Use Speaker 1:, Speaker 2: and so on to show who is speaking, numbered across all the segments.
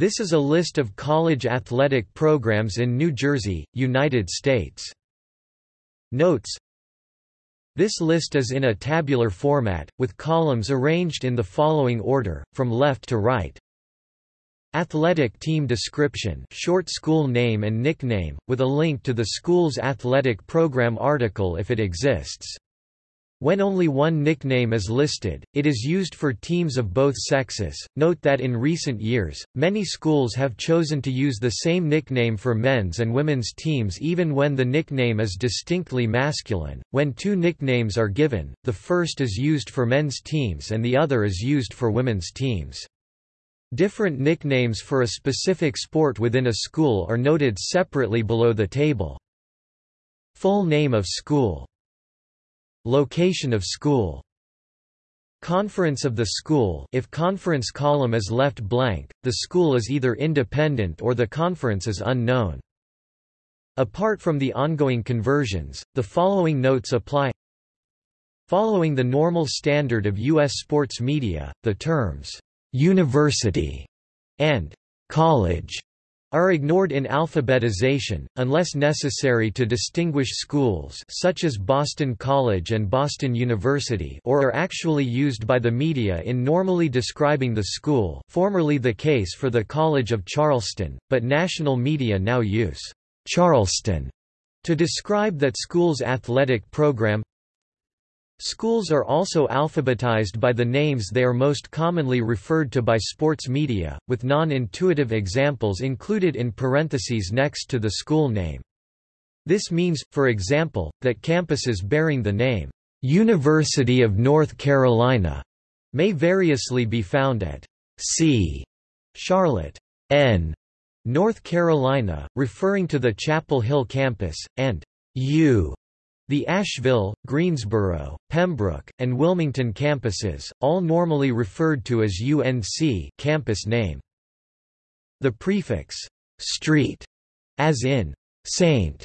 Speaker 1: This is a list of college athletic programs in New Jersey, United States. Notes This list is in a tabular format, with columns arranged in the following order, from left to right. Athletic team description short school name and nickname, with a link to the school's athletic program article if it exists. When only one nickname is listed, it is used for teams of both sexes. Note that in recent years, many schools have chosen to use the same nickname for men's and women's teams even when the nickname is distinctly masculine. When two nicknames are given, the first is used for men's teams and the other is used for women's teams. Different nicknames for a specific sport within a school are noted separately below the table. Full name of school Location of school Conference of the school if conference column is left blank, the school is either independent or the conference is unknown. Apart from the ongoing conversions, the following notes apply Following the normal standard of U.S. sports media, the terms university, and college are ignored in alphabetization, unless necessary to distinguish schools such as Boston College and Boston University or are actually used by the media in normally describing the school formerly the case for the College of Charleston, but national media now use «Charleston» to describe that school's athletic program Schools are also alphabetized by the names they are most commonly referred to by sports media, with non-intuitive examples included in parentheses next to the school name. This means, for example, that campuses bearing the name, "'University of North Carolina' may variously be found at C. Charlotte, N. North Carolina, referring to the Chapel Hill campus, and U. The Asheville, Greensboro, Pembroke, and Wilmington campuses, all normally referred to as UNC campus name. The prefix «street», as in «saint»,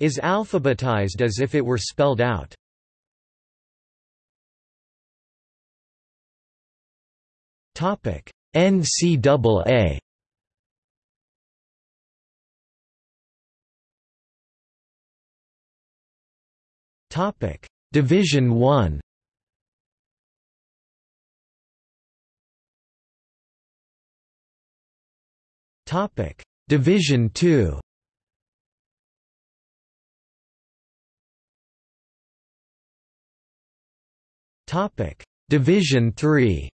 Speaker 1: is alphabetized as if it were spelled out. NCAA Topic: Division 1. Topic: Division 2. Topic: Division 3.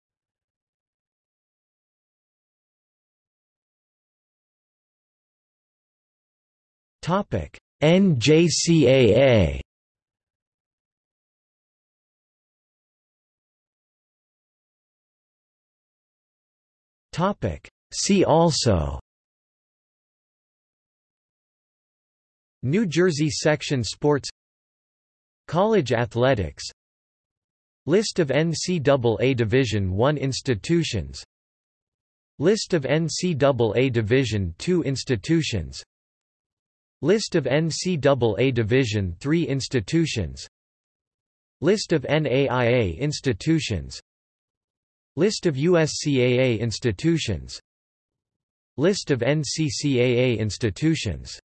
Speaker 1: Topic: NJCAA. Topic. See also New Jersey Section Sports College Athletics List of NCAA Division I institutions List of NCAA Division II institutions List of NCAA Division III institutions List of NAIA institutions List of USCAA institutions. List of NCCAA institutions